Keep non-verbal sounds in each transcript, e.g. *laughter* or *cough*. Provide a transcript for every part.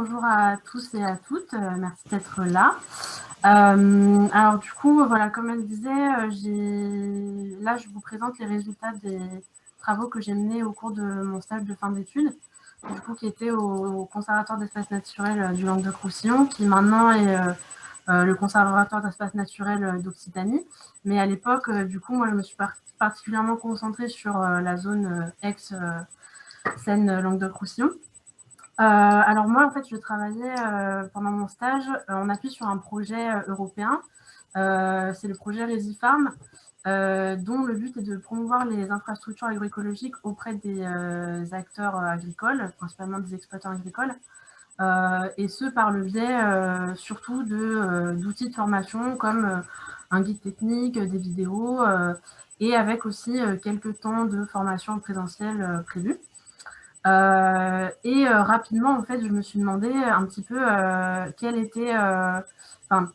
bonjour à tous et à toutes, euh, merci d'être là. Euh, alors du coup, voilà, comme elle disait, euh, là je vous présente les résultats des travaux que j'ai menés au cours de mon stage de fin d'études, du coup qui était au, Conservatoire d'espace naturel du Languedoc-Roussillon, qui maintenant est le Conservatoire d'espace naturel d'Occitanie. Mais à l'époque, du coup, moi je me suis particulièrement concentrée sur la zone ex-Seine-Languedoc-Roussillon. Euh, alors moi, en fait, je travaillais euh, pendant mon stage, euh, on appuie sur un projet européen, c'est le projet Resifarm, dont le but est de promouvoir les infrastructures agroécologiques auprès des acteurs agricoles, principalement des exploitants agricoles, et ce par le biais surtout d'outils de, formation comme un guide technique, des vidéos, et avec aussi quelques temps de formation présentielle prévus. Euh, et euh, rapidement, en fait, je me suis demandé un petit peu euh, quelle était, enfin,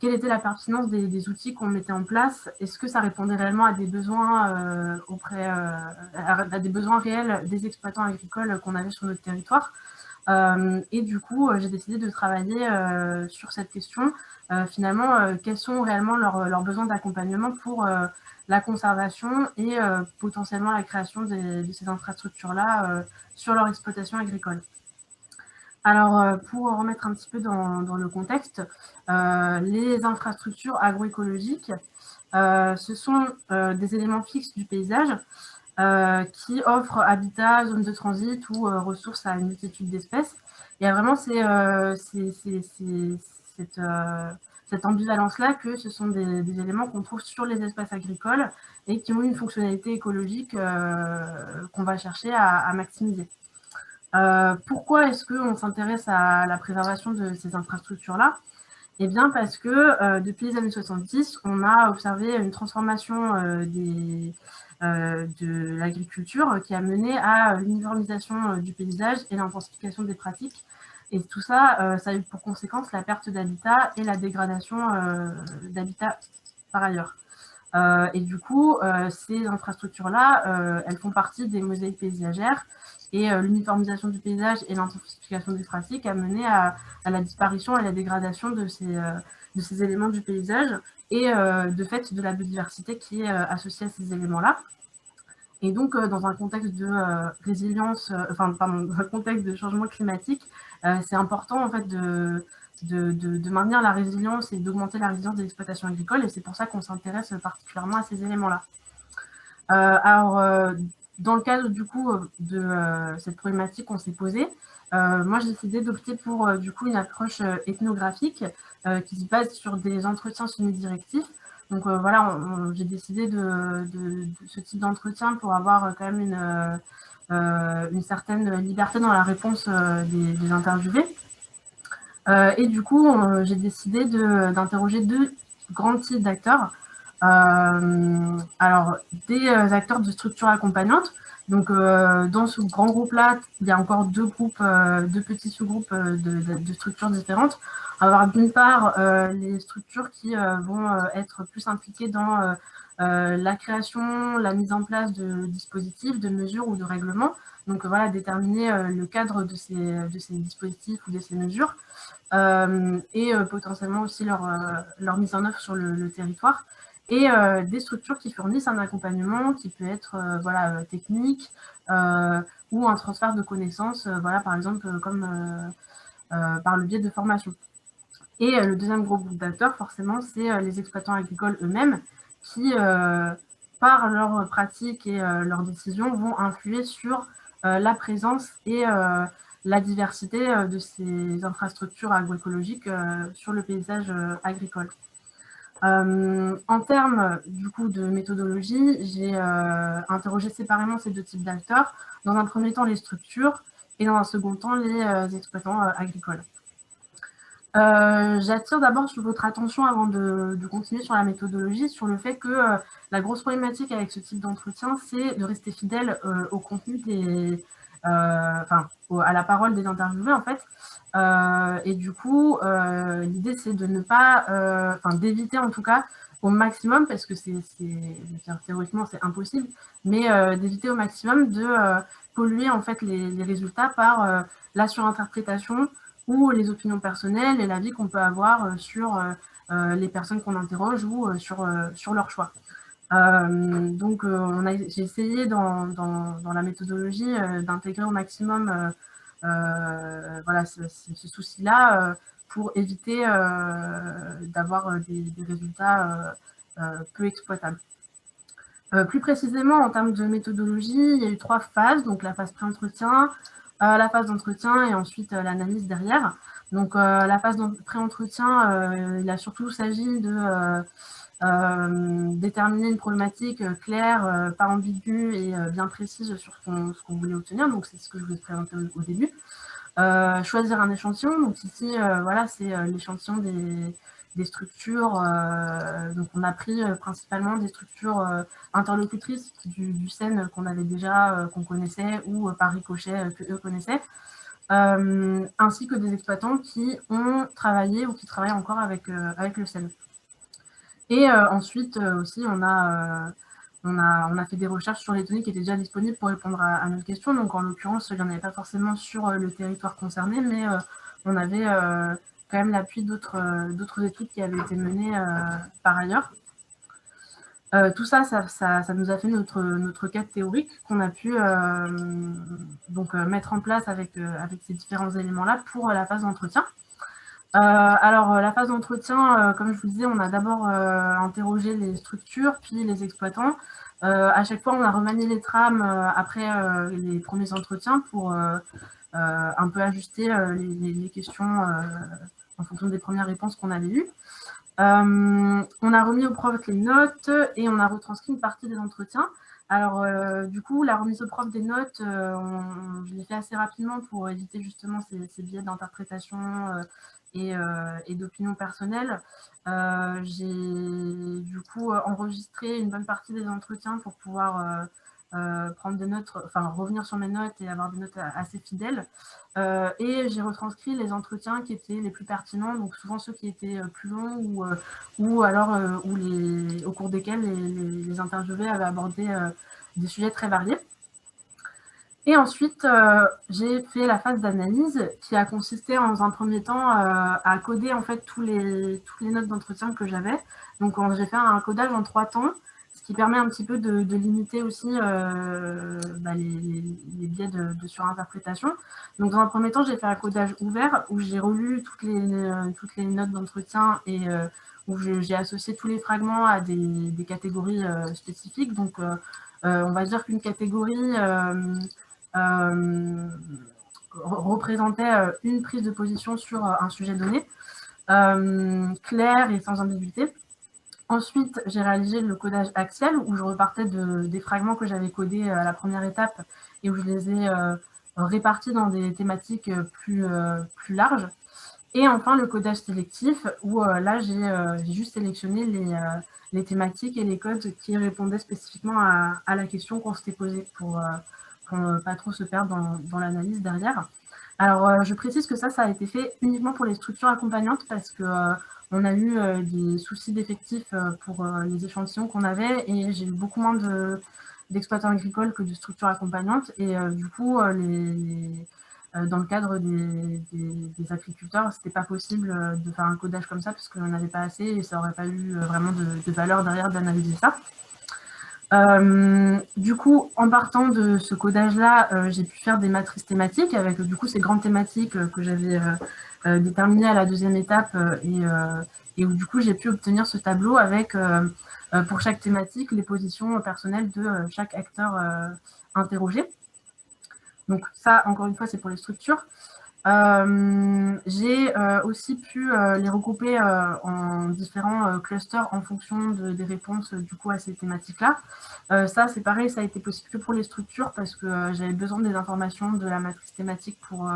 quelle était la pertinence des, outils qu'on mettait en place. Est-ce que ça répondait réellement à des besoins auprès, à des besoins réels des exploitants agricoles qu'on avait sur notre territoire? Et du coup, j'ai décidé de travailler sur cette question. finalement, quels sont réellement leurs, besoins d'accompagnement pour la conservation et euh, potentiellement la création de ces infrastructures-là euh, sur leur exploitation agricole. Alors, euh, pour remettre un petit peu dans, le contexte, les infrastructures agroécologiques, ce sont des éléments fixes du paysage qui offrent habitat, zone de transit ou ressources à une multitude d'espèces. Et vraiment, c'est cette cette ambivalence-là que ce sont des, éléments qu'on trouve sur les espaces agricoles et qui ont une fonctionnalité écologique euh, qu'on va chercher à, maximiser. Euh, pourquoi est-ce qu'on s'intéresse à la préservation de ces infrastructures-là? Eh bien parce que euh, depuis les années 70, on a observé une transformation des, de l'agriculture qui a mené à l'uniformisation du paysage et l'intensification des pratiques et tout ça, euh, ça a eu pour conséquence la perte d'habitat et la dégradation euh, d'habitat par ailleurs. Euh, et du coup, ces infrastructures-là, elles font partie des mosaïques paysagères et l'uniformisation du paysage et l'intensification des pratiques a mené à, la disparition et à la dégradation de ces, éléments du paysage et de fait de la biodiversité qui est associée à ces éléments-là. Et donc, dans un contexte de résilience, enfin, *laughs* dans un contexte de changement climatique, euh, c'est important en fait de, de, maintenir la résilience et d'augmenter la résilience des exploitations agricoles et c'est pour ça qu'on s'intéresse particulièrement à ces éléments-là. Euh, alors, euh, dans le cadre du coup de cette problématique qu'on s'est posée, moi j'ai décidé d'opter pour du coup une approche ethnographique qui se base sur des entretiens semi-directifs. Donc voilà, j'ai décidé de, ce type d'entretien pour avoir quand même une, euh, une certaine liberté dans la réponse euh, des, interviewés. Euh, et du coup, j'ai décidé d'interroger deux grands types d'acteurs. alors, des acteurs de structure accompagnante, donc, dans ce grand groupe-là, il y a encore deux groupes, deux petits sous-groupes de, structures différentes. Avoir d'une part les structures qui vont être plus impliquées dans euh, la création, la mise en place de dispositifs, de mesures ou de règlements. Donc voilà, déterminer euh, le cadre de ces, dispositifs ou de ces mesures euh, et potentiellement aussi leur, leur mise en œuvre sur le, territoire et des structures qui fournissent un accompagnement qui peut être voilà, technique ou un transfert de connaissances, voilà, par exemple comme par le biais de formation. Et le deuxième gros groupe d'acteurs, forcément, c'est les exploitants agricoles eux-mêmes qui, euh, par leurs pratiques et euh, leurs décisions, vont influer sur euh, la présence et la diversité de ces infrastructures agroécologiques sur le paysage agricole. en termes du coup de méthodologie, j'ai interrogé séparément ces deux types d'acteurs. Dans un premier temps, les structures et dans un second temps, les exploitants agricoles. Euh, j'attire d'abord votre attention avant de, continuer sur la méthodologie, sur le fait que euh, la grosse problématique avec ce type d'entretien, c'est de rester fidèle euh, au contenu des, enfin, à la parole des interviewés en fait. et du coup, l'idée c'est de ne pas, enfin d'éviter en tout cas au maximum, parce que c'est théoriquement c'est impossible, mais d'éviter au maximum de polluer en fait les, résultats par la surinterprétation ou les opinions personnelles et l'avis qu'on peut avoir sur les personnes qu'on interroge ou sur, sur leur choix. Euh, donc, euh, j'ai essayé dans, la méthodologie euh, d'intégrer au maximum ce, souci-là pour éviter d'avoir des, résultats peu exploitables. plus précisément, en termes de méthodologie, il y a eu trois phases, donc la phase pré-entretien, la phase d'entretien et ensuite l'analyse derrière. Donc la phase pré-entretien, il a surtout s'agit de déterminer une problématique euh, claire, euh, pas ambiguë et bien précise sur ce qu'on voulait obtenir. Donc, c'est ce que je voulais présenter au, début. choisir un échantillon. Donc, ici, voilà, c'est l'échantillon des, structures. donc, on a pris principalement des structures interlocutrices du, du qu'on avait déjà, qu'on connaissait, ou par ricochet que eux connaissaient. ainsi que des exploitants qui ont travaillé ou qui travaillent encore avec, avec le SEN. Et euh, ensuite euh, aussi, on a, euh, on, a, on a fait des recherches sur les données qui étaient déjà disponibles pour répondre à, à notre question. Donc en l'occurrence, il n'y en avait pas forcément sur le territoire concerné, mais on avait quand même l'appui d'autres études qui avaient été menées par ailleurs. tout ça ça, ça, nous a fait notre, notre cadre théorique qu'on a pu donc, mettre en place avec, avec ces différents éléments-là pour la phase d'entretien. Euh, alors, euh, la phase d'entretien, euh, comme je vous disais, on a d'abord interrogé les structures, puis les exploitants. à chaque fois, on a remanié les trames après les premiers entretiens pour un peu ajuster les, questions en fonction des premières réponses qu'on avait eues. on a remis aux profs les notes et on a retranscrit une partie des entretiens. Alors, du coup, la remise aux profs des notes, je l'ai fait assez rapidement pour éviter justement ces, ces biais d'interprétation euh, et, d'opinion personnelle. Euh, j'ai du coup enregistré une bonne partie des entretiens pour pouvoir euh, prendre des notes, enfin revenir sur mes notes et avoir des notes assez fidèles. et j'ai retranscrit les entretiens qui étaient les plus pertinents, donc souvent ceux qui étaient plus longs ou, ou alors où les, au cours desquels les, les interviewés avaient abordé des sujets très variés. Et ensuite, euh, j'ai fait la phase d'analyse qui a consisté en un premier temps euh, à coder en fait tous les, toutes les notes d'entretien que j'avais. Donc j'ai fait un codage en trois temps, qui permet un petit peu de, limiter aussi euh, bah, les, biais de, surinterprétation. Donc dans un premier temps, j'ai fait un codage ouvert où j'ai relu toutes les, les notes d'entretien et où j'ai associé tous les fragments à des, catégories spécifiques. Donc on va dire qu'une catégorie euh, représentait euh, une prise de position sur euh, un sujet donné, clair et sans ambiguïté. Ensuite, j'ai réalisé le codage axial où je repartais de, des fragments que j'avais codés à la première étape et où je les ai répartis dans des thématiques plus, plus larges. Et enfin, le codage sélectif où là, j'ai juste sélectionné les, les, thématiques et les codes qui répondaient spécifiquement à, à la question qu'on s'était posée pour, ne pas trop se perdre dans, l'analyse derrière. Alors, euh, je précise que ça, ça a été fait uniquement pour les structures accompagnantes parce que euh, on a eu euh, des soucis d'effectifs pour les échantillons qu'on avait et j'ai eu beaucoup moins d'exploitants agricoles que de structures accompagnantes. Et du coup, les, dans le cadre des, des, agriculteurs, ce n'était pas possible de faire un codage comme ça parce qu'on n'avait pas assez et ça n'aurait pas eu vraiment de, de valeur derrière d'analyser ça. Euh, du coup, en partant de ce codage-là, euh, j'ai pu faire des matrices thématiques avec du coup ces grandes thématiques euh, que j'avais déterminées à la deuxième étape et, et où du coup j'ai pu obtenir ce tableau avec pour chaque thématique les positions personnelles de chaque acteur interrogé. Donc ça, encore une fois, c'est pour les structures. Euh, j'ai euh, aussi pu euh, les regrouper en différents clusters en fonction des réponses du coup à ces thématiques-là. ça, c'est pareil, ça a été possible que pour les structures parce que j'avais besoin des informations de la matrice thématique pour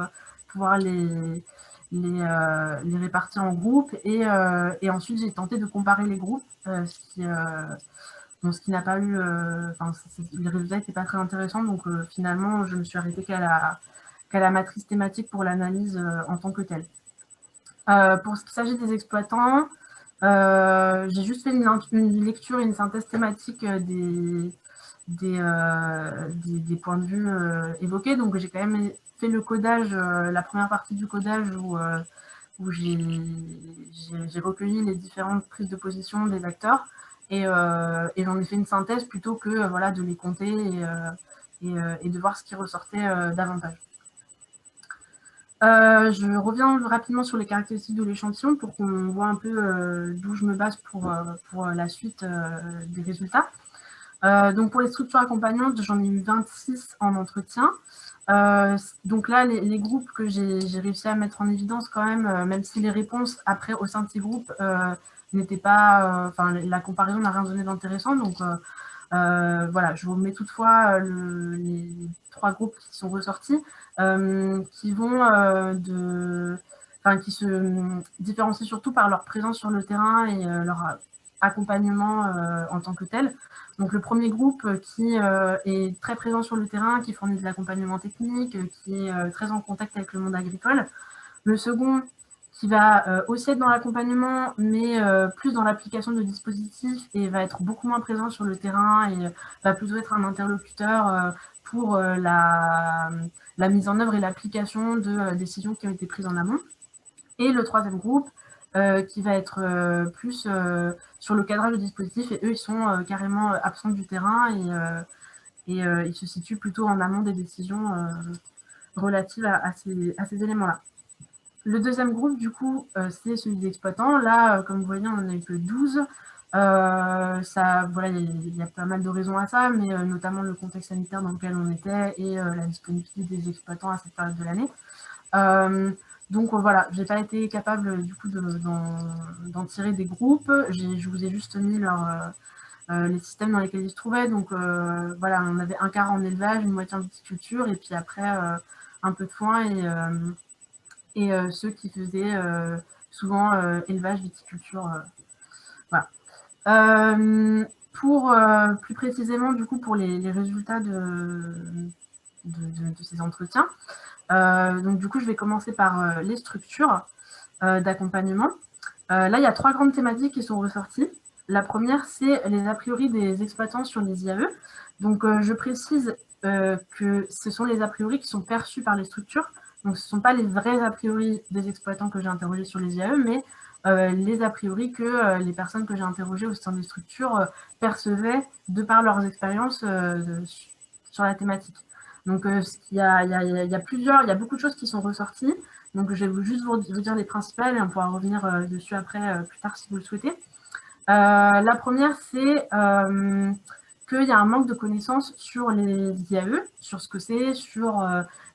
pouvoir les, les, les, répartir en groupes. Et, ensuite, j'ai tenté de comparer les groupes, ce qui, ce qui n'a pas eu... Enfin, les résultats n'étaient pas très intéressants, donc finalement, je me suis arrêtée qu'à la qu'à la matrice thématique pour l'analyse euh, en tant que telle. Euh, pour ce qui s'agit des exploitants, J'ai juste fait une, lecture et une synthèse thématique des, points de vue évoqués. Donc, j'ai quand même fait le codage, la première partie du codage où, j'ai recueilli les différentes prises de position des acteurs et, j'en ai fait une synthèse plutôt que voilà, de les compter et, de voir ce qui ressortait davantage. Euh, je reviens rapidement sur les caractéristiques de l'échantillon pour qu'on voit un peu euh, d'où je me base pour, euh, pour la suite des résultats. donc pour les structures accompagnantes, j'en ai eu 26 en entretien. donc là, les, groupes que j'ai réussi à mettre en évidence quand même, même si les réponses après au sein de ces groupes n'étaient pas, enfin la comparaison n'a rien donné d'intéressant. Voilà, je vous mets toutefois les trois groupes qui sont ressortis. Euh, qui vont euh, de, qui se euh, différencient surtout par leur présence sur le terrain et leur accompagnement en tant que tel. Donc le premier groupe qui est très présent sur le terrain, qui fournit de l'accompagnement technique, qui est très en contact avec le monde agricole. Le second qui va aussi être dans l'accompagnement, mais plus dans l'application de dispositifs et va être beaucoup moins présent sur le terrain et va plutôt être un interlocuteur pour la, mise en œuvre et l'application de euh, décisions qui ont été prises en amont. Et le troisième groupe, euh, qui va être euh, plus sur le cadrage de dispositif, et eux, ils sont carrément absents du terrain et, ils se situent plutôt en amont des décisions relatives à ces éléments-là. Le deuxième groupe, du coup, c'est celui des exploitants. Là, comme vous voyez, on n'en a eu que 12. Euh, ça, voilà, il y, a pas mal de raisons à ça, mais euh, notamment le contexte sanitaire dans lequel on était et euh, la disponibilité des exploitants à cette période de l'année. donc voilà, j'ai pas été capable du coup d'en tirer des groupes. Je vous ai juste mis leur, les systèmes dans lesquels ils se trouvaient. Donc voilà, on avait un quart en élevage, une moitié en viticulture, et puis après un peu de foin et, et ceux qui faisaient souvent élevage, viticulture. voilà. Euh, pour euh, plus précisément, du coup, pour les, résultats de, de, ces entretiens, euh, donc du coup, je vais commencer par les structures d'accompagnement. là, il y a trois grandes thématiques qui sont ressorties. La première, c'est les a priori des exploitants sur les IAE. Donc, je précise que ce sont les a priori qui sont perçus par les structures. Donc, ce ne sont pas les vrais a priori des exploitants que j'ai interrogés sur les IAE, mais euh, les a priori que euh, les personnes que j'ai interrogées au sein des structures euh, percevaient de par leurs expériences sur la thématique. Donc, il y, a, il, y a, plusieurs, il y a beaucoup de choses qui sont ressorties. Donc, je vais juste vous, dire les principales et on pourra revenir dessus après, plus tard, si vous le souhaitez. la première, c'est qu'il y a un manque de connaissances sur les IAE, sur ce que c'est, sur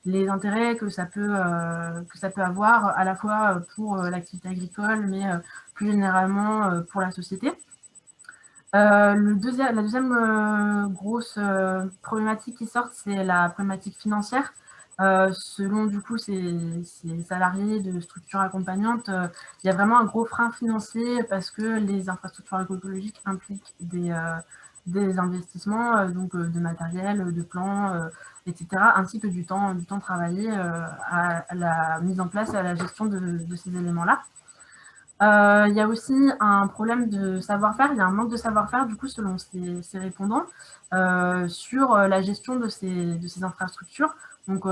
les intérêts que ça peut, euh, que ça peut avoir à la fois pour euh, l'activité agricole, mais euh, plus généralement pour la société. la deuxième grosse problématique qui sort, c'est la problématique financière. selon du coup ces, salariés de structures accompagnantes, il y a vraiment un gros frein financier parce que les infrastructures écologiques impliquent des, des investissements, donc de matériel, de plans, etc., ainsi que du temps, du temps travaillé euh, à, la mise en place et à la gestion de, ces éléments-là. Euh, il y a aussi un problème de savoir-faire, il y a un manque de savoir-faire du coup selon ces, répondants euh, sur la gestion de ces, infrastructures. Donc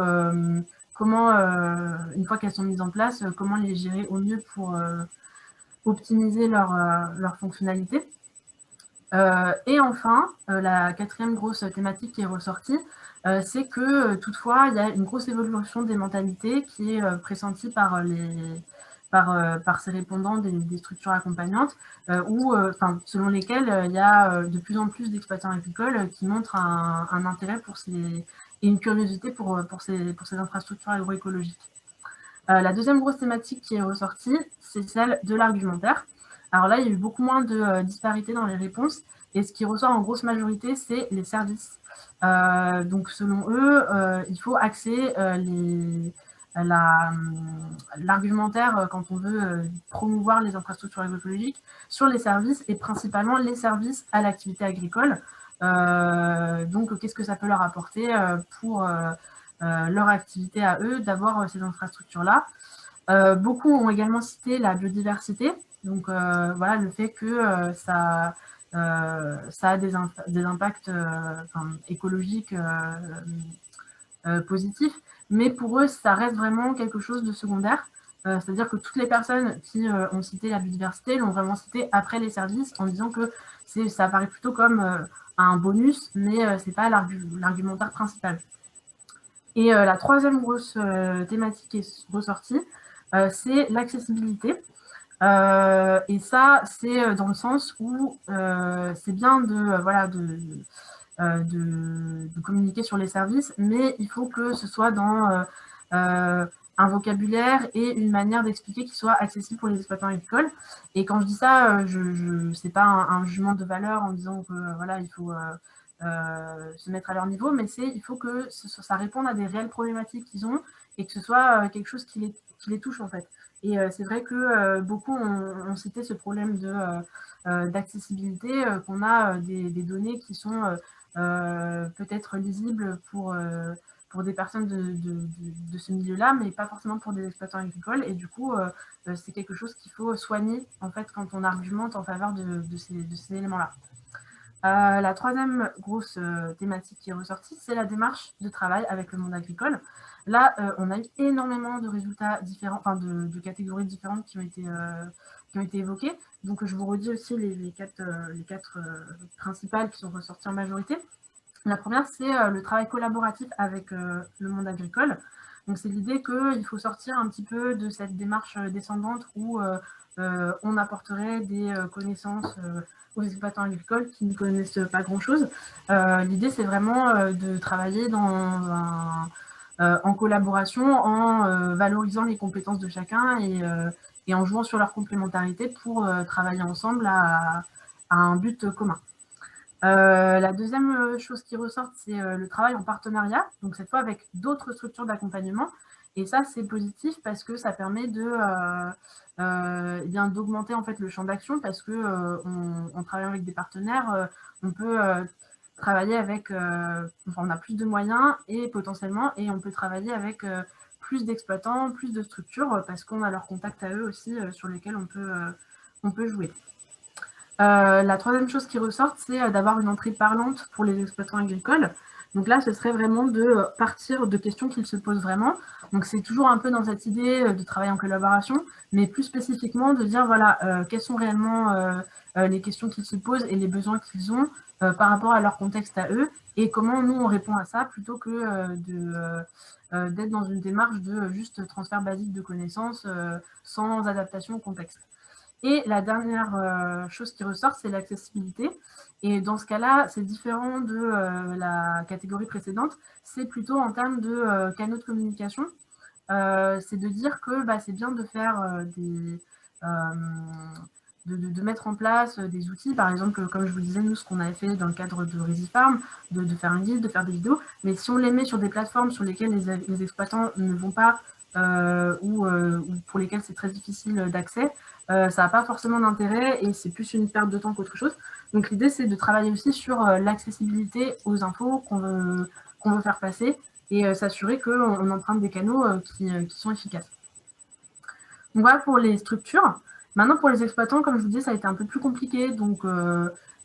comment, une fois qu'elles sont mises en place, comment les gérer au mieux pour optimiser leur fonctionnalité. Et enfin, la quatrième grosse thématique qui est ressortie, euh, c'est que euh, toutefois, il y a une grosse évolution des mentalités qui est euh, pressentie par, les, par, par ces répondants des, structures accompagnantes, selon lesquelles il y a de plus en plus d'exploitants agricoles qui montrent un, intérêt pour ces, et une curiosité pour, pour, ces, pour ces infrastructures agroécologiques. la deuxième grosse thématique qui est ressortie, c'est celle de l'argumentaire. Alors là, il y a eu beaucoup moins de disparités dans les réponses, et ce qui ressort en grosse majorité, c'est les services euh, donc, selon eux, euh, il faut axer euh, l'argumentaire quand on veut promouvoir les infrastructures écologiques sur les services et principalement les services à l'activité agricole. donc, qu'est-ce que ça peut leur apporter pour leur activité à eux d'avoir ces infrastructures-là? beaucoup ont également cité la biodiversité, donc voilà, le fait que ça, ça a des, impacts écologiques positifs, mais pour eux, ça reste vraiment quelque chose de secondaire. Euh, c'est-à-dire que toutes les personnes qui euh, ont cité la biodiversité l'ont vraiment cité après les services en disant que ça apparaît plutôt comme euh, un bonus, mais ce n'est pas l'argumentaire principal. Et la troisième grosse thématique qui est ressortie, c'est l'accessibilité. Et ça, c'est dans le sens où c'est bien de, voilà, de, de, communiquer sur les services, mais il faut que ce soit dans un vocabulaire et une manière d'expliquer qui soit accessible pour les exploitants agricoles. Et quand je dis ça, euh, je, je pas un, jugement de valeur en disant que euh, voilà, il faut euh, se mettre à leur niveau, mais c'est il faut que ça réponde à des réelles problématiques qu'ils ont et que ce soit quelque chose qui les, touche en fait. Et c'est vrai que beaucoup ont, cité ce problème de d'accessibilité, qu'on a des, données qui sont peut-être lisibles pour pour des personnes de, ce milieu-là, mais pas forcément pour des exploitants agricoles. Et du coup, euh, euh, c'est quelque chose qu'il faut soigner en fait quand on argumente en faveur de, ces, éléments-là. Euh, la troisième grosse thématique qui est ressortie, c'est la démarche de travail avec le monde agricole. Là, on a eu énormément de résultats différents, enfin de, catégories différentes qui ont été, qui ont été évoquées. Donc, je vous redis aussi les, quatre, les quatre principales qui sont ressorties en majorité. La première, c'est euh, le travail collaboratif avec euh, le monde agricole. Donc, c'est l'idée qu'il faut sortir un petit peu de cette démarche euh, descendante où on apporterait des connaissances aux exploitants agricoles qui ne connaissent pas grand-chose. L'idée, c'est vraiment de travailler dans en collaboration, en valorisant les compétences de chacun et, en jouant sur leur complémentarité pour travailler ensemble à un but commun. Euh, la deuxième euh, chose qui ressort, c'est euh, le travail en partenariat, donc cette fois avec d'autres structures d'accompagnement. Et ça, c'est positif parce que ça permet de eh bien d'augmenter en fait le champ d'action parce que travaille avec des partenaires, on peut travailler avec, enfin, on a plus de moyens et potentiellement, et on peut travailler avec plus d'exploitants, plus de structures parce qu'on a leur contact à eux aussi sur lesquels on peut, on peut jouer. Euh, la troisième chose qui ressort, c'est euh, d'avoir une entrée parlante pour les exploitants agricoles. Donc là, ce serait vraiment de euh, partir de questions qu'ils se posent vraiment. Donc c'est toujours un peu dans cette idée de travailler en collaboration, mais plus spécifiquement de dire, voilà, quelles sont réellement les questions qu'ils se posent et les besoins qu'ils ont par rapport à leur contexte à eux, et comment nous, on répond à ça, plutôt que d'être dans une démarche de juste transfert basique de connaissances sans adaptation au contexte. Et la dernière euh, chose qui ressort, c'est l'accessibilité. Et dans ce cas-là, c'est différent de euh, la catégorie précédente. C'est plutôt en termes de euh, canaux de communication. c'est de dire que bah, c'est bien de faire des... De, mettre en place des outils, par exemple, comme je vous disais, nous, ce qu'on avait fait dans le cadre de ReadyFarm, de, de, faire un guide, de faire des vidéos, mais si on les met sur des plateformes sur lesquelles les, exploitants ne vont pas ou, pour lesquelles c'est très difficile d'accès, euh, ça n'a pas forcément d'intérêt et c'est plus une perte de temps qu'autre chose. Donc l'idée, c'est de travailler aussi sur euh, l'accessibilité aux infos qu'on veut, veut, faire passer et euh, s'assurer qu'on emprunte des canaux qui, sont efficaces. Donc voilà pour les structures. Maintenant, pour les exploitants, comme je vous dis, ça a été un peu plus compliqué. Donc,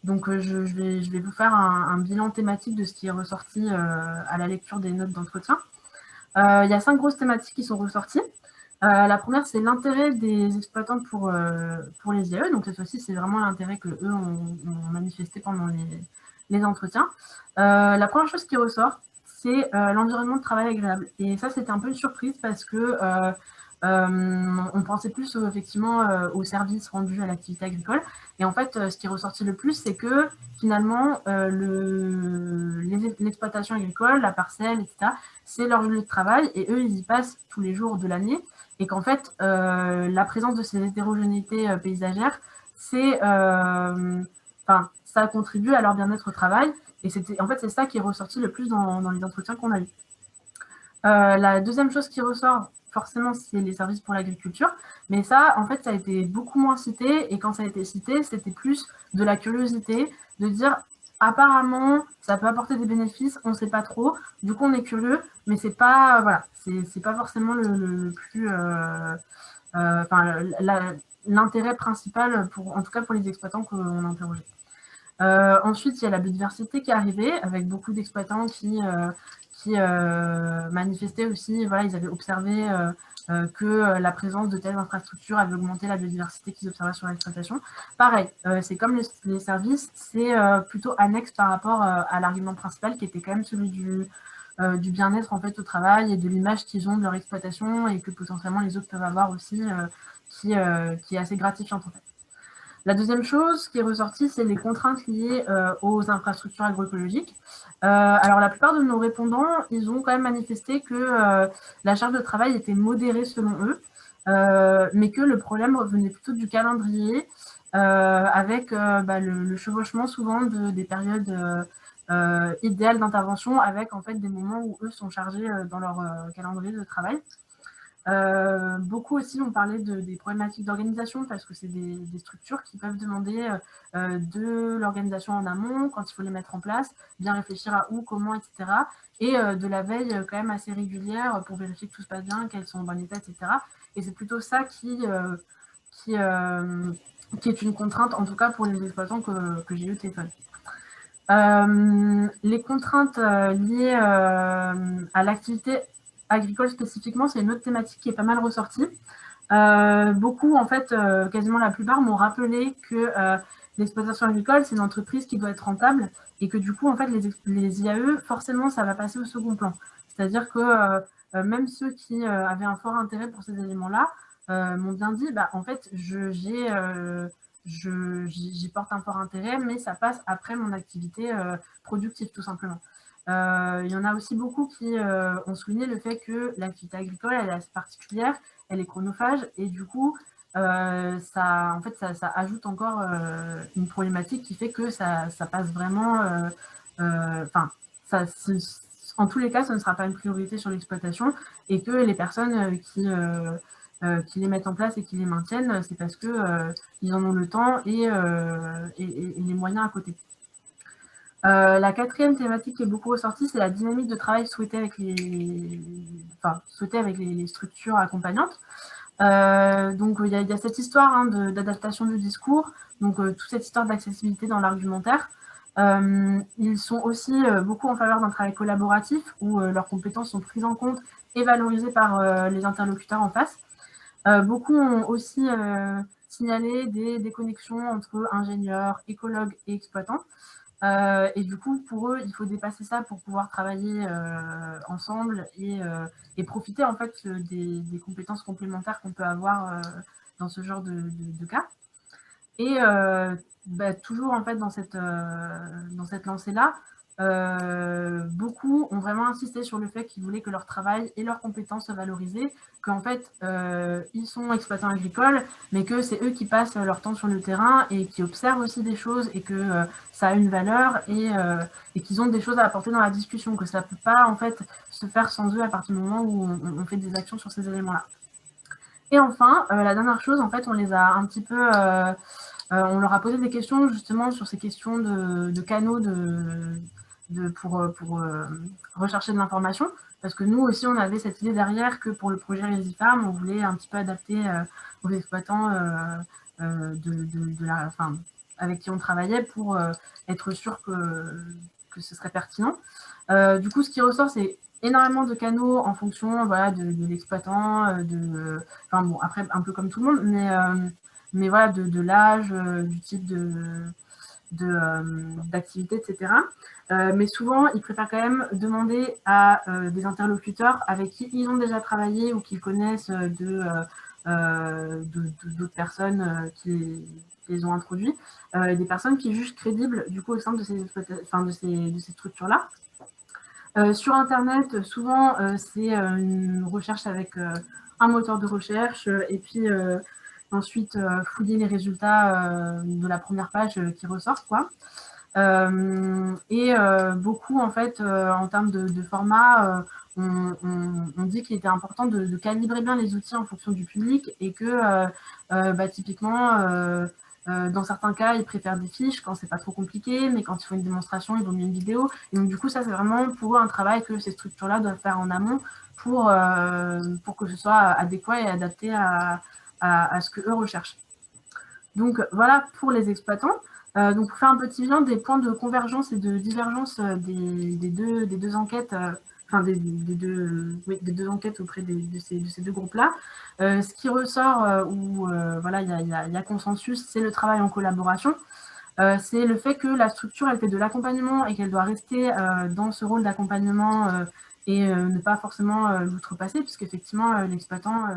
donc je, vais, je, vais, vous faire un, bilan thématique de ce qui est ressorti à la lecture des notes d'entretien. Il y a cinq grosses thématiques qui sont ressorties. Euh, la première, c'est l'intérêt des exploitants pour, euh, pour les IAE. Donc, cette fois-ci, c'est vraiment l'intérêt qu'eux ont, ont, manifesté pendant les, les entretiens. Euh, la première chose qui ressort, c'est l'environnement de travail agréable. Et ça, c'était un peu une surprise parce que on pensait plus effectivement aux services rendus à l'activité agricole. Et en fait, ce qui est ressorti le plus, c'est que finalement, l'exploitation agricole, la parcelle, etc., c'est leur lieu de travail et eux, ils y passent tous les jours de l'année et qu'en fait, euh, la présence de ces hétérogénéités euh, paysagères, c'est, euh, enfin, ça contribue à leur bien-être au travail. Et en fait, c'est ça qui est ressorti le plus dans, les entretiens qu'on a eu. la deuxième chose qui ressort, forcément, c'est les services pour l'agriculture. Mais ça, en fait, ça a été beaucoup moins cité. Et quand ça a été cité, c'était plus de la curiosité, de dire apparemment, ça peut apporter des bénéfices, on ne sait pas trop. Du coup, on est curieux, mais c'est pas, pas forcément le, plus, l'intérêt principal, pour, en tout cas pour les exploitants qu'on a interrogés. ensuite, il y a la biodiversité qui est arrivée, avec beaucoup d'exploitants qui, qui manifestaient aussi, voilà, ils avaient observé euh, que euh, la présence de telles infrastructures avait augmenté la biodiversité qu'ils observaient sur l'exploitation. Pareil, euh, c'est comme les, services, c'est plutôt annexe par rapport à l'argument principal qui était quand même celui du, du bien-être en fait au travail et de l'image qu'ils ont de leur exploitation et que potentiellement les autres peuvent avoir aussi, qui, qui, est assez gratifiante en fait. La deuxième chose qui est ressortie, c'est les contraintes liées aux infrastructures agroécologiques. Euh, alors, la plupart de nos répondants, ils ont quand même manifesté que euh, la charge de travail était modérée selon eux, euh, mais que le problème revenait plutôt du calendrier, avec bah, le, chevauchement souvent de, des périodes idéales d'intervention, avec en fait des moments où eux sont chargés dans leur calendrier de travail. Euh, beaucoup aussi ont parlé de, des problématiques d'organisation parce que c'est des, structures qui peuvent demander euh, de l'organisation en amont quand il faut les mettre en place, bien réfléchir à où, comment, etc. Et euh, de la veille quand même assez régulière pour vérifier que tout se passe bien, qu'elles sont en bon état, etc. Et c'est plutôt ça qui, qui, qui, est une contrainte, en tout cas pour les exploitants que, que j'ai eu au téléphone. les contraintes liées à l'activité agricole spécifiquement, c'est une autre thématique qui est pas mal ressortie. Euh, beaucoup, en fait, euh, quasiment la plupart m'ont rappelé que euh, l'exploitation agricole, c'est une entreprise qui doit être rentable et que du coup, en fait, les, IAE, forcément, ça va passer au second plan. C'est-à-dire que même ceux qui avaient un fort intérêt pour ces éléments-là m'ont bien dit, bah, en fait, j'y porte un fort intérêt, mais ça passe après mon activité productive, tout simplement. Euh, il y en a aussi beaucoup qui euh, ont souligné le fait que l'activité agricole, elle est assez particulière, elle est chronophage, et du coup, euh, ça, en fait, ça, ajoute encore une problématique qui fait que ça, passe vraiment... Enfin, en tous les cas, ce ne sera pas une priorité sur l'exploitation, et que les personnes qui les mettent en place et qui les maintiennent, c'est parce qu'ils en ont le temps et, les moyens à côté. Euh, la quatrième thématique qui est beaucoup ressortie, c'est la dynamique de travail souhaitée avec les, enfin, avec les, structures accompagnantes. Euh, donc, il y, a cette histoire hein, d'adaptation du discours, donc euh, toute cette histoire d'accessibilité dans l'argumentaire. ils sont aussi beaucoup en faveur d'un travail collaboratif où leurs compétences sont prises en compte et valorisées par les interlocuteurs en face. beaucoup ont aussi signalé des déconnexions entre ingénieurs, écologues et exploitants. Euh, et du coup, pour eux, il faut dépasser ça pour pouvoir travailler euh, ensemble et, euh, et, profiter en fait des, des compétences complémentaires qu'on peut avoir dans ce genre de, de, de cas. Et bah, toujours en fait dans cette, dans cette lancée-là, euh, beaucoup ont vraiment insisté sur le fait qu'ils voulaient que leur travail et leurs compétences soient valorisées, qu'en fait, euh, ils sont exploitants agricoles, mais que c'est eux qui passent leur temps sur le terrain et qui observent aussi des choses et que euh, ça a une valeur et, qu'ils ont des choses à apporter dans la discussion, que ça ne peut pas en fait se faire sans eux à partir du moment où on, fait des actions sur ces éléments-là. Et enfin, la dernière chose, en fait, on les a un petit peu... on leur a posé des questions justement sur ces questions de canaux de, pour, euh, euh, rechercher de l'information. Parce que nous aussi, on avait cette idée derrière que pour le projet Farm, on voulait un petit peu adapter euh, aux exploitants de, de, avec qui on travaillait pour être sûr que, que ce serait pertinent. du coup, ce qui ressort, c'est énormément de canaux en fonction voilà, de, l'exploitant, enfin bon, après un peu comme tout le monde, mais, mais voilà, de, l'âge, du type de d'activité, etc. Euh, mais souvent, ils préfèrent quand même demander à euh, des interlocuteurs avec qui ils ont déjà travaillé ou qu'ils connaissent d'autres personnes qui les ont introduits, des personnes qui jugent crédibles du coup au sein de ces structures-là. sur Internet, souvent, c'est une recherche avec un moteur de recherche et puis ensuite fouiller les résultats de la première page qui ressortent. Quoi. Euh, et euh, beaucoup, en fait, euh, en termes de, format, on, dit qu'il était important de, calibrer bien les outils en fonction du public et que, bah, typiquement, dans certains cas, ils préfèrent des fiches quand c'est pas trop compliqué, mais quand il faut une démonstration, ils vont mieux une vidéo. Et donc, du coup, ça, c'est vraiment pour eux un travail que ces structures-là doivent faire en amont pour, pour que ce soit adéquat et adapté à, à, ce que eux recherchent. Donc, voilà pour les exploitants. donc, pour faire un petit bilan des points de convergence et de divergence des, des, deux, des deux enquêtes enfin des, deux, deux, enquêtes auprès de, ces, deux groupes-là. Euh, ce qui ressort, euh, où euh, voilà, il y, y, a consensus, c'est le travail en collaboration. c'est le fait que la structure, elle fait de l'accompagnement et qu'elle doit rester dans ce rôle d'accompagnement et ne pas forcément l'outrepasser, puisqu'effectivement, l'exploitant,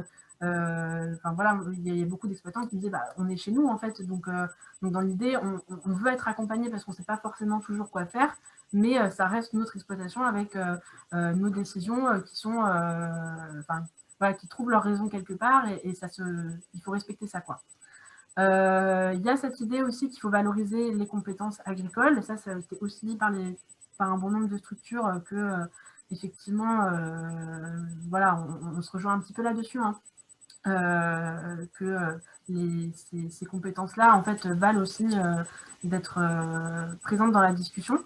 enfin voilà, il y, a beaucoup d'exploitants qui disaient, bah, on est chez nous en fait, donc, donc dans l'idée, on, on, veut être accompagné parce qu'on ne sait pas forcément toujours quoi faire, mais euh, ça reste notre exploitation avec euh, euh, nos décisions qui sont, qui trouvent leur raison quelque part et, ça se, il faut respecter ça quoi. Il y a cette idée aussi qu'il faut valoriser les compétences agricoles. ça, ça a été aussi dit par, un bon nombre de structures que, effectivement, voilà, on, se rejoint un petit peu là-dessus, hein. Que les, ces, ces compétences-là, en fait, valent aussi d'être présentes dans la discussion.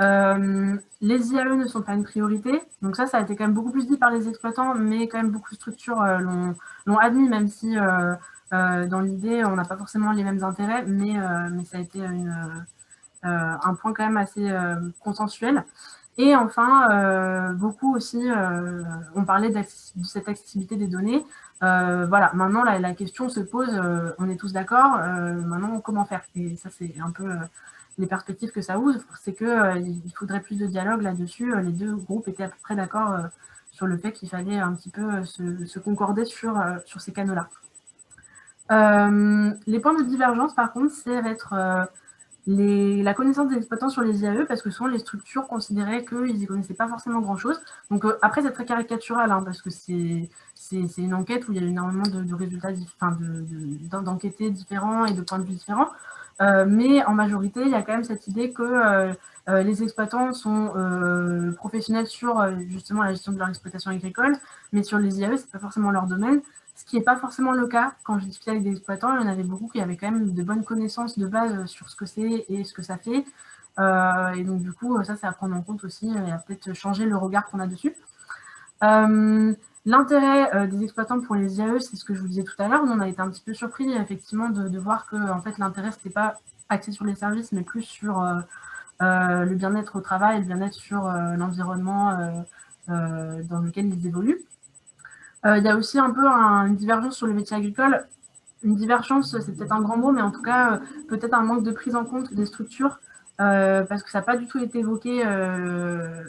Euh, les IAE ne sont pas une priorité, donc ça, ça a été quand même beaucoup plus dit par les exploitants, mais quand même beaucoup de structures euh, l'ont admis, même si euh, dans l'idée, on n'a pas forcément les mêmes intérêts, mais, ça a été un point quand même assez consensuel. Et enfin, beaucoup aussi ont parlé de cette accessibilité des données. voilà, maintenant la, question se pose, on est tous d'accord, maintenant comment faire? Et ça, c'est un peu les perspectives que ça ouvre, c'est qu'il euh, il faudrait plus de dialogue là-dessus. Euh, les deux groupes étaient à peu près d'accord euh, sur le fait qu'il fallait un petit peu se, concorder sur, sur ces canaux-là. les points de divergence, par contre, c'est être la connaissance des exploitants sur les IAE, parce que souvent les structures considéraient qu'ils n'y connaissaient pas forcément grand-chose. Donc après, c'est très caricatural, hein, parce que c'est une enquête où il y a énormément de, résultats, enfin, d'enquêtés différents et de points de vue différents. Euh, mais en majorité, il y a quand même cette idée que euh, euh, les exploitants sont professionnels sur justement la gestion de leur exploitation agricole, mais sur les IAE, ce n'est pas forcément leur domaine, ce qui n'est pas forcément le cas. Quand je discutais avec des exploitants, il y en avait beaucoup qui avaient quand même de bonnes connaissances de base sur ce que c'est et ce que ça fait. et donc, du coup, ça, c'est à prendre en compte aussi et à peut-être changer le regard qu'on a dessus. L'intérêt euh, des exploitants pour les IAE, c'est ce que je vous disais tout à l'heure. On a été un petit peu surpris, effectivement, de, voir que en fait, l'intérêt, ce n'était pas axé sur les services, mais plus sur euh, euh, le bien-être au travail, le bien-être sur l'environnement dans lequel ils évoluent. Il y a aussi un peu une divergence sur le métier agricole. Une divergence, c'est peut-être un grand mot, mais en tout cas, peut-être un manque de prise en compte des structures parce que ça n'a pas du tout été évoqué,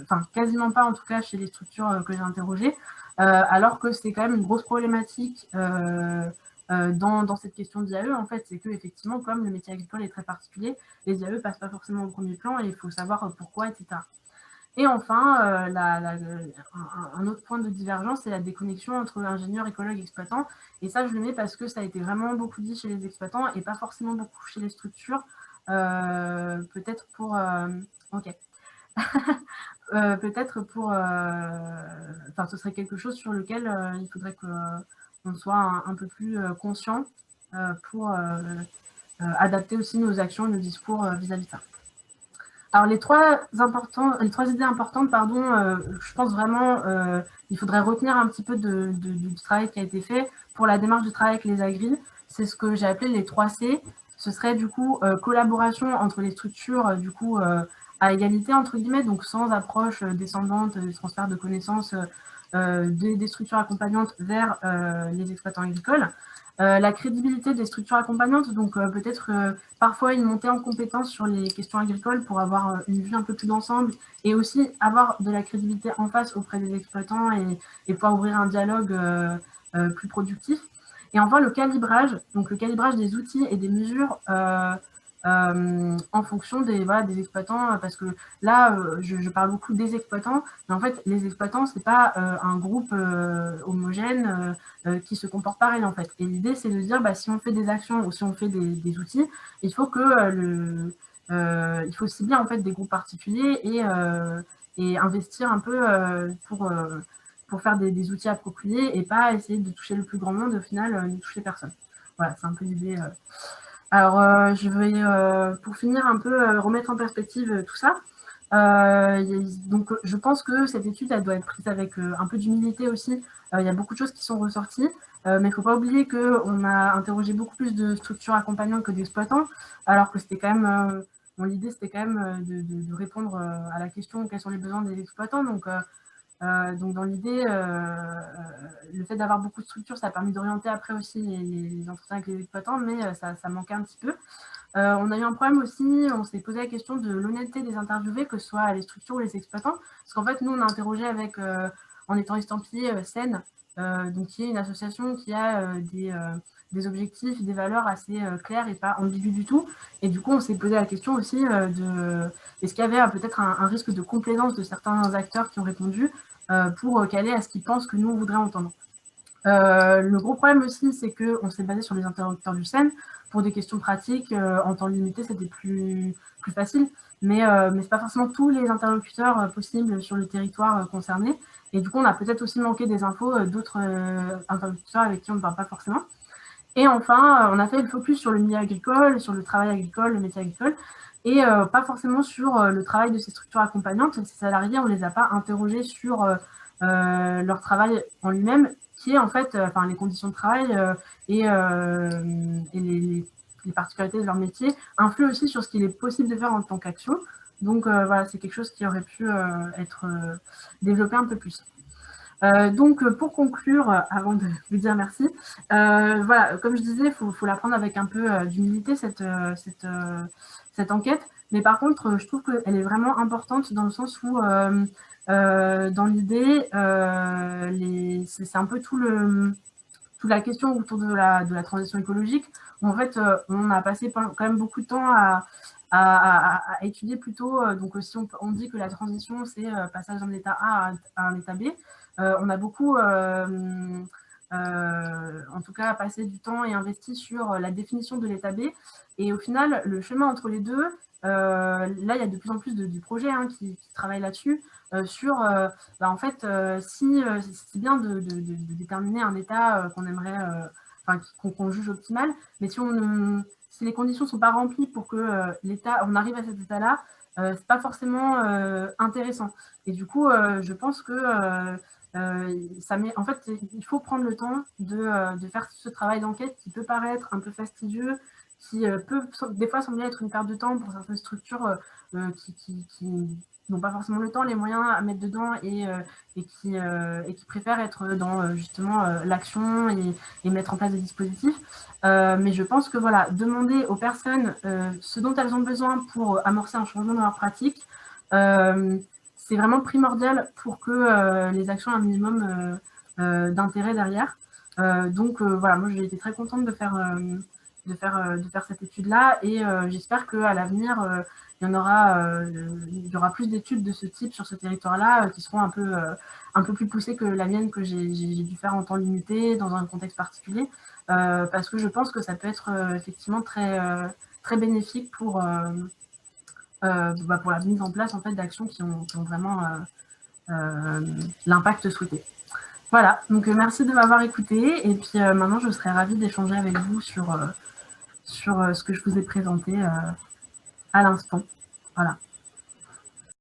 enfin quasiment pas en tout cas chez les structures que j'ai interrogées. Euh, alors que c'est quand même une grosse problématique euh, euh, dans, cette question d'IAE, en fait, c'est que effectivement, comme le métier agricole est très particulier, les IAE ne passent pas forcément au premier plan et il faut savoir pourquoi, etc. Et enfin, un autre point de divergence, c'est la déconnexion entre ingénieurs, écologues exploitants. Et ça, je le mets parce que ça a été vraiment beaucoup dit chez les exploitants et pas forcément beaucoup chez les structures. Peut-être pour... ok. *laughs* Euh, peut-être pour... Euh, enfin, ce serait quelque chose sur lequel euh, il faudrait qu'on soit un, peu plus conscient pour adapter aussi nos actions nos discours vis-à-vis de ça. Alors, les trois, importants, les trois idées importantes, pardon, je pense vraiment il faudrait retenir un petit peu de, du travail qui a été fait pour la démarche de travail avec les agris. C'est ce que j'ai appelé les 3 C. Ce serait du coup collaboration entre les structures du coup à égalité, entre guillemets, donc sans approche euh, descendante, de transfert de connaissances euh, euh, des, structures accompagnantes vers les exploitants agricoles. la crédibilité des structures accompagnantes, donc peut-être parfois une montée en compétence sur les questions agricoles pour avoir une vue un peu plus d'ensemble et aussi avoir de la crédibilité en face auprès des exploitants et pouvoir ouvrir un dialogue plus productif. Et enfin, le calibrage, donc le calibrage des outils et des mesures euh, en fonction des, des exploitants, parce que là, euh, je, parle beaucoup des exploitants, mais en fait, les exploitants, c'est pas euh, un groupe homogène qui se comporte pareil, en fait. Et l'idée, c'est de dire, bah, si on fait des actions ou si on fait des, outils, il faut que le... il faut cibler, en fait, des groupes particuliers et, et investir un peu pour, pour faire des, des, outils appropriés et pas essayer de toucher le plus grand monde, au final, ne toucher personne. Voilà, c'est un peu l'idée Alors, je vais, pour finir, un peu remettre en perspective tout ça. donc, je pense que cette étude, elle doit être prise avec un peu d'humilité aussi. il y a beaucoup de choses qui sont ressorties. mais il ne faut pas oublier qu'on a interrogé beaucoup plus de structures accompagnantes que d'exploitants, alors que c'était quand même, l'idée c'était quand même de, répondre à la question quels sont les besoins des exploitants. Donc, donc dans l'idée, le fait d'avoir beaucoup de structures, ça a permis d'orienter après aussi les, entretiens avec les exploitants, mais ça, manquait un petit peu. on a eu un problème aussi, on s'est posé la question de l'honnêteté des interviewés, que ce soit les structures ou les exploitants, parce qu'en fait, nous, on a interrogé avec, en étant estampillé SEN, donc qui est une association qui a des, objectifs, des valeurs assez claires et pas ambiguës du tout. Et du coup, on s'est posé la question aussi de est-ce qu'il y avait peut-être un, risque de complaisance de certains acteurs qui ont répondu pour caler à ce qu'ils pensent que nous, on voudrait entendre. le gros problème aussi, c'est qu'on s'est basé sur les interlocuteurs du SEN. Pour des questions pratiques, en temps limité, c'était plus, plus facile. Mais, mais ce n'est pas forcément tous les interlocuteurs possibles sur le territoire concerné. Et du coup, on a peut-être aussi manqué des infos d'autres interlocuteurs avec qui on ne parle pas forcément. Et enfin, on a fait le focus sur le milieu agricole, sur le travail agricole, le métier agricole, et pas forcément sur le travail de ces structures accompagnantes. Ces salariés, on ne les a pas interrogés sur leur travail en lui-même, qui est en fait, enfin, les conditions de travail et, et les, les, particularités de leur métier influent aussi sur ce qu'il est possible de faire en tant qu'action. Donc voilà, c'est quelque chose qui aurait pu être développé un peu plus. Euh, donc, pour conclure, avant de vous dire merci, euh, voilà, comme je disais, il faut, la prendre avec un peu d'humilité, cette, enquête. Mais par contre, je trouve qu'elle est vraiment importante dans le sens où, euh, dans l'idée, c'est un peu tout toute la question autour de la, transition écologique. En fait, on a passé quand même beaucoup de temps à, étudier plutôt, donc si on, dit que la transition, c'est passage d'un état A à un état B, euh, on a beaucoup, euh, euh, en tout cas, passé du temps et investi sur la définition de l'état B. Et au final, le chemin entre les deux, là, il y a de plus en plus de, projets hein, qui, travaillent là-dessus, sur, bah, en fait, si c'est bien de, déterminer un état qu'on aimerait, enfin, qu'on juge optimal, mais si, les conditions ne sont pas remplies pour que l'état, on arrive à cet état-là, c'est pas forcément intéressant. Et du coup, je pense que euh, ça met, en fait, il faut prendre le temps de, euh, de faire ce travail d'enquête qui peut paraître un peu fastidieux, qui euh, peut des fois sembler être une perte de temps pour certaines structures qui, qui, qui n'ont pas forcément le temps, les moyens à mettre dedans et, et, qui, et qui préfèrent être dans justement l'action et, et, mettre en place des dispositifs. mais je pense que voilà, demander aux personnes ce dont elles ont besoin pour amorcer un changement dans leur pratique, c'est vraiment primordial pour que euh, les actions aient un minimum euh, euh, d'intérêt derrière. donc voilà, moi j'ai été très contente de faire, de faire, de faire cette étude-là et j'espère qu'à l'avenir, il y en aura, il y aura plus d'études de ce type sur ce territoire-là qui seront un peu, un peu plus poussées que la mienne que j'ai dû faire en temps limité dans un contexte particulier parce que je pense que ça peut être effectivement très, très bénéfique pour, bah, pour la mise en place en fait, d'actions qui ont, qui ont, vraiment euh, euh, l'impact souhaité. Voilà, donc merci de m'avoir écouté et puis maintenant je serais ravie d'échanger avec vous sur, sur ce que je vous ai présenté à l'instant. Voilà.